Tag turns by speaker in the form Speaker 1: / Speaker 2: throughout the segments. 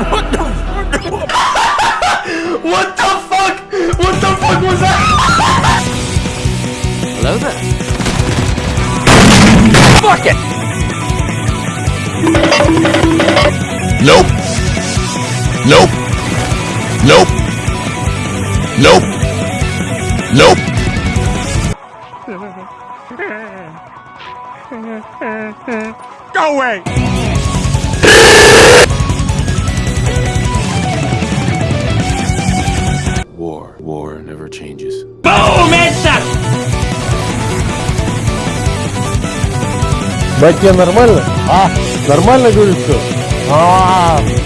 Speaker 1: what the What the fuck? What the fuck was that? Hello there. Fuck it! Nope. Nope. Nope. Nope. Nope. Go away! changes. Boom! It's a... Батя, нормально? А, нормально, говорит, все? А, -а, -а.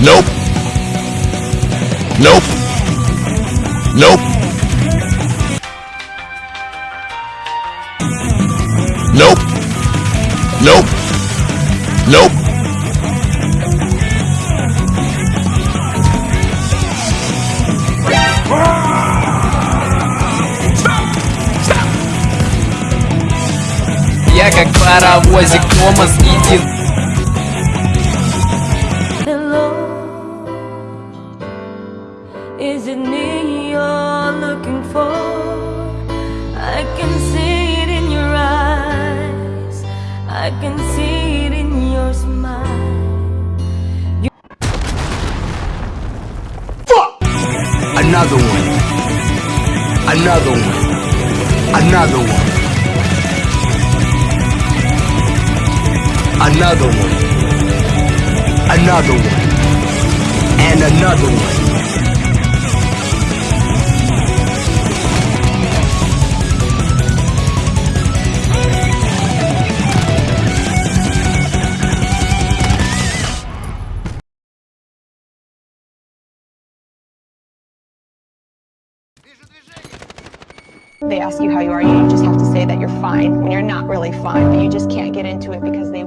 Speaker 1: Nope. Nope. Nope. Nope. Nope. Nope. Я как паровозик Томас и Дин Is it me you're looking for? I can see it in your eyes I can see it in your smile you Fuck! Another one Another one Another one Another one Another one And another one They ask you how you are, you just have to say that you're fine when you're not really fine, but you just can't get into it because they